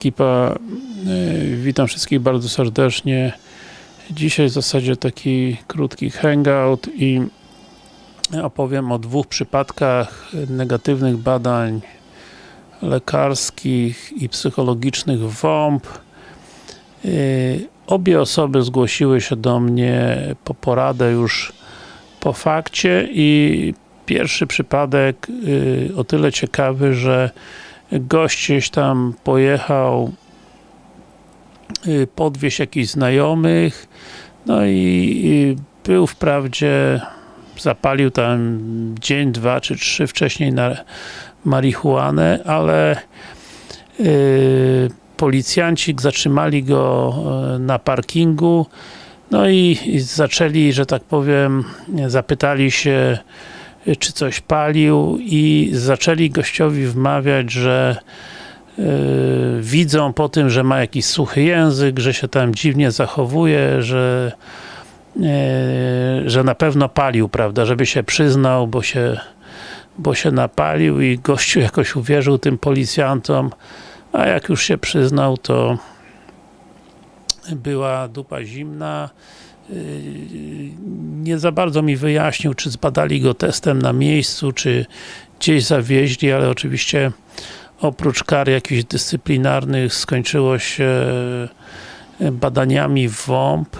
Ekipa, e, witam wszystkich bardzo serdecznie. Dzisiaj w zasadzie taki krótki hangout i opowiem o dwóch przypadkach negatywnych badań lekarskich i psychologicznych WOMP. E, Obie osoby zgłosiły się do mnie po poradę już po fakcie i pierwszy przypadek y, o tyle ciekawy, że gość gdzieś tam pojechał y, podwieźć jakichś znajomych no i, był wprawdzie zapalił tam dzień, dwa czy trzy wcześniej na marihuanę, ale yy, policjanci zatrzymali go e, na parkingu no i zaczęli, że tak powiem, zapytali się czy coś palił i zaczęli gościowi wmawiać, że yy, widzą po tym, że ma jakiś suchy język, że się tam dziwnie zachowuje, że yy, że na pewno palił, prawda, żeby się przyznał, bo się bo się napalił i gościu jakoś uwierzył tym policjantom, a jak już się przyznał, to była dupa zimna. Yy, nie za bardzo mi wyjaśnił, czy zbadali go testem na miejscu, czy gdzieś zawieźli, ale oczywiście oprócz kar jakichś dyscyplinarnych skończyło się badaniami w WOMP.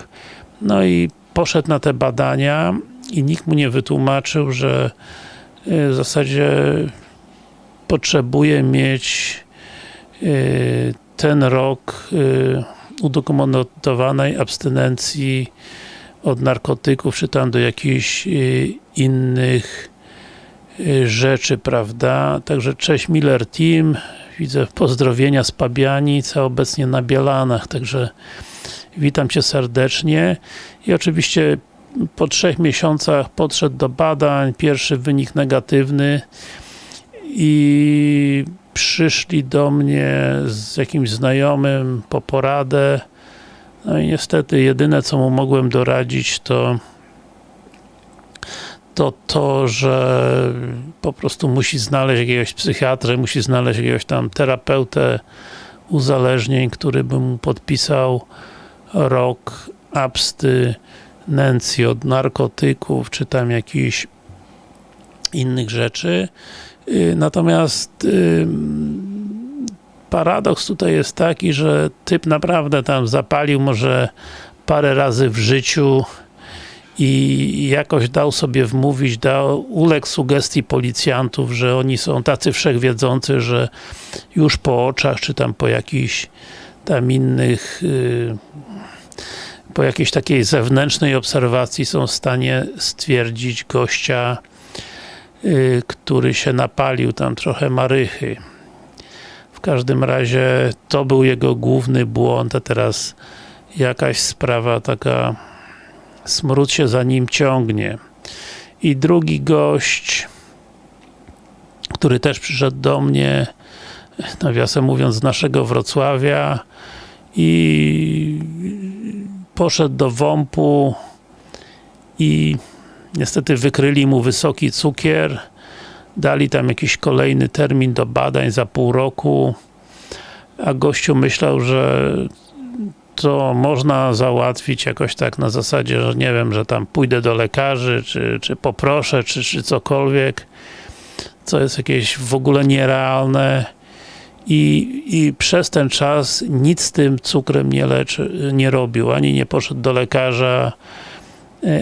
No i poszedł na te badania i nikt mu nie wytłumaczył, że w zasadzie potrzebuje mieć ten rok udokumentowanej abstynencji od narkotyków, czy tam do jakichś innych rzeczy, prawda? Także cześć Miller Team, widzę pozdrowienia z Pabianic, a obecnie na Bielanach, także witam Cię serdecznie. I oczywiście po trzech miesiącach podszedł do badań, pierwszy wynik negatywny. I przyszli do mnie z jakimś znajomym po poradę no i niestety jedyne co mu mogłem doradzić to to to, że po prostu musi znaleźć jakiegoś psychiatrę, musi znaleźć jakiegoś tam terapeutę uzależnień, który by mu podpisał rok abstynencji od narkotyków, czy tam jakichś innych rzeczy. Natomiast paradoks tutaj jest taki, że typ naprawdę tam zapalił może parę razy w życiu i jakoś dał sobie wmówić, dał, uległ sugestii policjantów, że oni są tacy wszechwiedzący, że już po oczach, czy tam po jakichś tam innych po jakiejś takiej zewnętrznej obserwacji są w stanie stwierdzić gościa który się napalił, tam trochę marychy. W każdym razie to był jego główny błąd, a teraz jakaś sprawa taka smród się za nim ciągnie. I drugi gość, który też przyszedł do mnie, nawiasem mówiąc, z naszego Wrocławia i poszedł do WOMP-u i niestety wykryli mu wysoki cukier, dali tam jakiś kolejny termin do badań za pół roku, a gościu myślał, że to można załatwić jakoś tak na zasadzie, że nie wiem, że tam pójdę do lekarzy, czy, czy poproszę, czy, czy cokolwiek, co jest jakieś w ogóle nierealne. I, i przez ten czas nic z tym cukrem nie leczy, nie robił, ani nie poszedł do lekarza,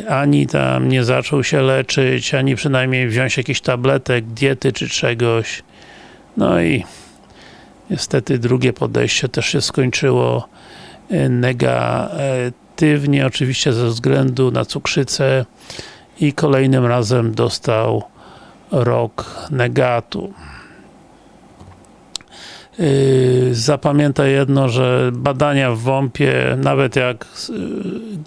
ani tam nie zaczął się leczyć, ani przynajmniej wziąć jakiś tabletek, diety czy czegoś. No i niestety drugie podejście też się skończyło negatywnie, oczywiście ze względu na cukrzycę i kolejnym razem dostał rok negatu. Yy, zapamiętaj jedno, że badania w WOMP-ie, nawet jak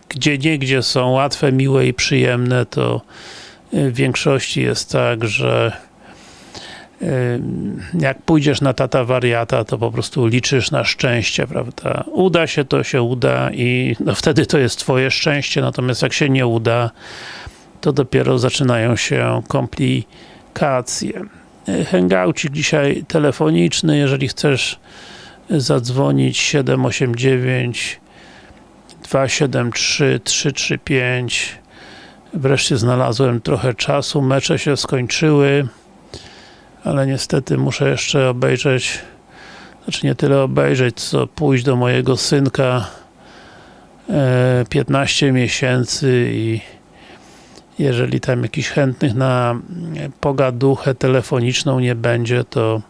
gdzie niegdzie są łatwe, miłe i przyjemne, to w większości jest tak, że jak pójdziesz na tata wariata, to po prostu liczysz na szczęście, prawda? Uda się, to się uda i no wtedy to jest twoje szczęście, natomiast jak się nie uda, to dopiero zaczynają się komplikacje hangoucik dzisiaj telefoniczny, jeżeli chcesz zadzwonić 789 273 335 wreszcie znalazłem trochę czasu, mecze się skończyły ale niestety muszę jeszcze obejrzeć znaczy nie tyle obejrzeć, co pójść do mojego synka 15 miesięcy i jeżeli tam jakichś chętnych na pogaduchę telefoniczną nie będzie, to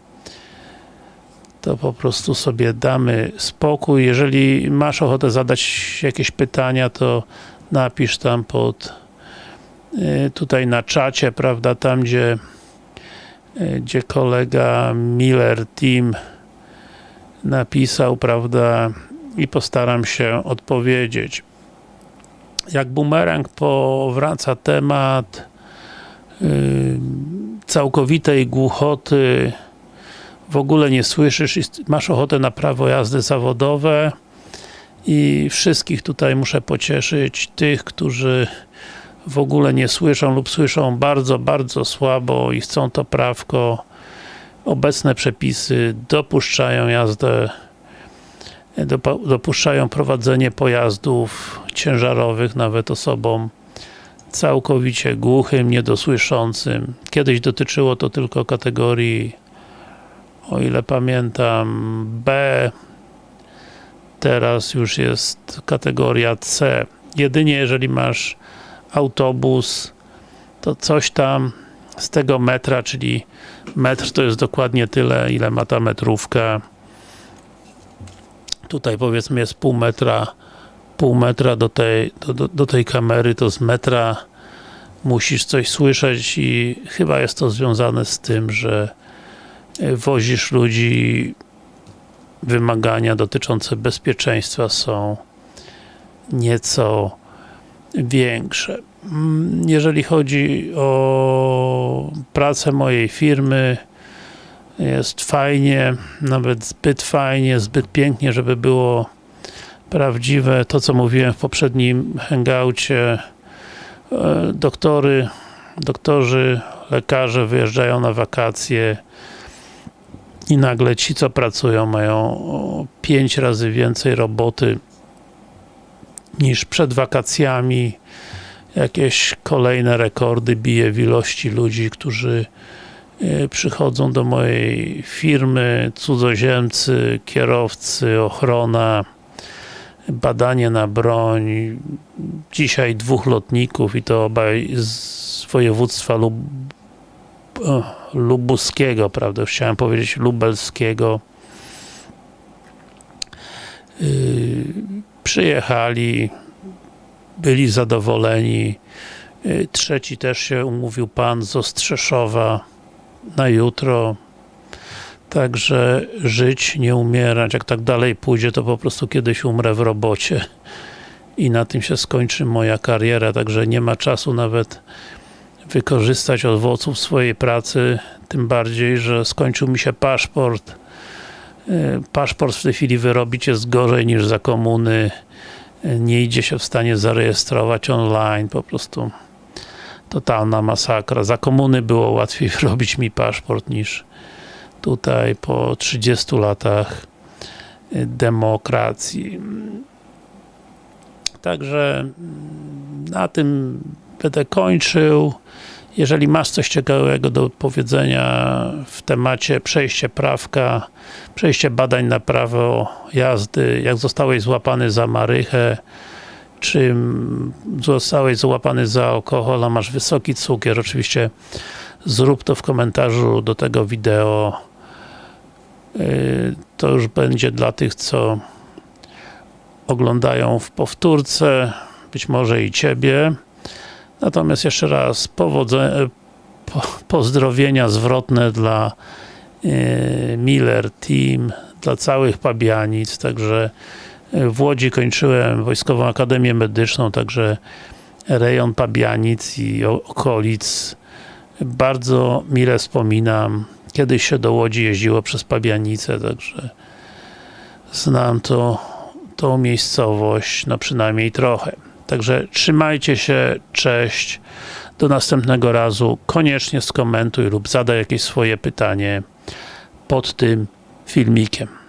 to po prostu sobie damy spokój. Jeżeli masz ochotę zadać jakieś pytania, to napisz tam pod y, tutaj na czacie, prawda, tam gdzie y, gdzie kolega Miller Team napisał, prawda, i postaram się odpowiedzieć. Jak bumerang powraca temat yy, całkowitej głuchoty, w ogóle nie słyszysz masz ochotę na prawo jazdy zawodowe. I wszystkich tutaj muszę pocieszyć, tych, którzy w ogóle nie słyszą lub słyszą bardzo, bardzo słabo i chcą to prawko. Obecne przepisy dopuszczają jazdę dopuszczają prowadzenie pojazdów ciężarowych nawet osobom całkowicie głuchym, niedosłyszącym. Kiedyś dotyczyło to tylko kategorii o ile pamiętam B teraz już jest kategoria C. Jedynie jeżeli masz autobus to coś tam z tego metra, czyli metr to jest dokładnie tyle, ile ma ta metrówka tutaj powiedzmy jest pół metra pół metra do tej, do, do, do tej kamery, to z metra musisz coś słyszeć i chyba jest to związane z tym, że e, wozisz ludzi wymagania dotyczące bezpieczeństwa są nieco większe. Mm, jeżeli chodzi o pracę mojej firmy, jest fajnie, nawet zbyt fajnie, zbyt pięknie, żeby było prawdziwe. To, co mówiłem w poprzednim hangoucie, e, doktory, doktorzy, lekarze wyjeżdżają na wakacje i nagle ci, co pracują, mają pięć razy więcej roboty niż przed wakacjami. Jakieś kolejne rekordy bije w ilości ludzi, którzy przychodzą do mojej firmy cudzoziemcy, kierowcy, ochrona, badanie na broń. Dzisiaj dwóch lotników i to obaj z województwa lub lubuskiego, prawda? Chciałem powiedzieć lubelskiego. Yy, przyjechali, byli zadowoleni. Yy, trzeci też się umówił pan z Ostrzeszowa na jutro. Także żyć, nie umierać. Jak tak dalej pójdzie, to po prostu kiedyś umrę w robocie. I na tym się skończy moja kariera, także nie ma czasu nawet wykorzystać owoców swojej pracy, tym bardziej, że skończył mi się paszport. Y, paszport w tej chwili wyrobić jest gorzej niż za komuny. Nie idzie się w stanie zarejestrować online, po prostu totalna masakra. Za komuny było łatwiej robić mi paszport niż tutaj po 30 latach y, demokracji. Także mm, na tym będę kończył. Jeżeli masz coś ciekawego do powiedzenia w temacie przejście prawka, przejście badań na prawo jazdy, jak zostałeś złapany za marychę, czy zostałeś złapany za alkohol, a masz wysoki cukier, oczywiście zrób to w komentarzu do tego wideo. Y, to już będzie dla tych, co oglądają w powtórce, być może i Ciebie. Natomiast jeszcze raz pozdrowienia zwrotne dla y, Miller Team, dla całych Pabianic, także w Łodzi kończyłem Wojskową Akademię Medyczną, także rejon Pabianic i okolic bardzo mile wspominam. Kiedyś się do Łodzi jeździło przez Pabianice, także znam to, tą miejscowość, no przynajmniej trochę. Także trzymajcie się, cześć, do następnego razu. Koniecznie skomentuj lub zadaj jakieś swoje pytanie pod tym filmikiem.